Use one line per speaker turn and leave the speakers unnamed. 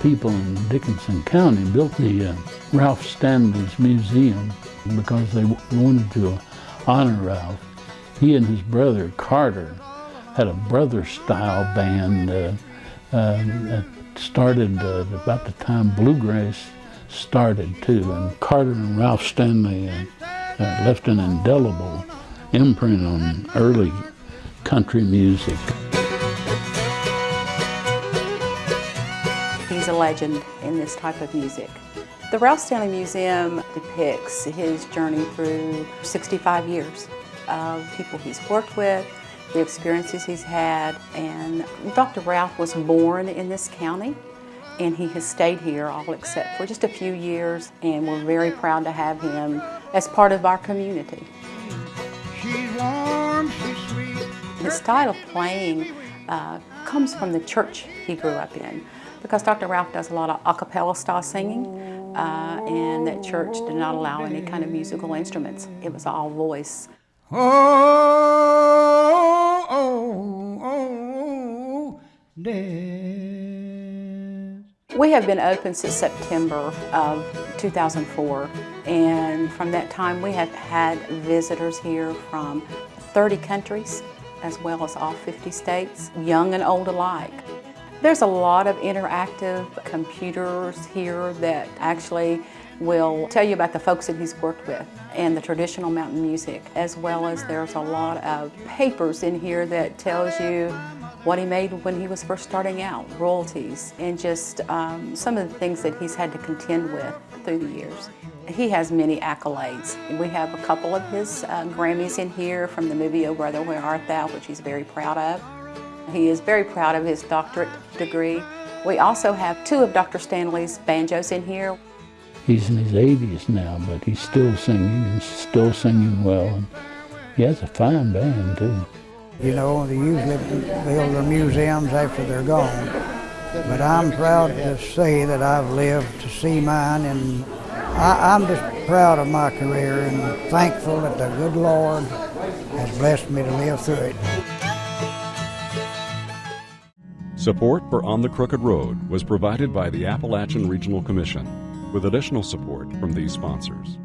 people in Dickenson County built the uh, Ralph Stanley's Museum because they wanted to honor Ralph. He and his brother Carter had a brother-style band uh, uh, that started uh, about the time bluegrass started too. And Carter and Ralph Stanley uh, uh, left an indelible imprint on early country music.
He's a legend in this type of music. The Ralph Stanley Museum depicts his journey through 65 years of people he's worked with, the experiences he's had, and Dr. Ralph was born in this county and he has stayed here all except for just a few years and we're very proud to have him as part of our community.
Warm, sweet.
His style of playing uh, comes from the church he grew up in because Dr. Ralph does a lot of a cappella style singing uh, and that church did not allow any kind of musical instruments. It was all voice.
Oh, oh, oh, death.
We have been open since September of 2004 and from that time we have had visitors here from 30 countries as well as all 50 states, young and old alike. There's a lot of interactive computers here that actually will tell you about the folks that he's worked with and the traditional mountain music, as well as there's a lot of papers in here that tells you what he made when he was first starting out, royalties, and just um, some of the things that he's had to contend with through the years. He has many accolades. We have a couple of his uh, Grammys in here from the movie Oh Brother Where Art Thou, which he's very proud of. He is very proud of his doctorate degree. We also have two of Dr. Stanley's banjos in here.
He's in his 80s now, but he's still singing and still singing well. And he has a fine band, too.
You know, they usually build their museums after they're gone. But I'm proud to say that I've lived to see mine, and I, I'm just proud of my career and thankful that the good Lord has blessed me to live through it.
Support for On the Crooked Road was provided by the Appalachian Regional Commission with additional support from these sponsors.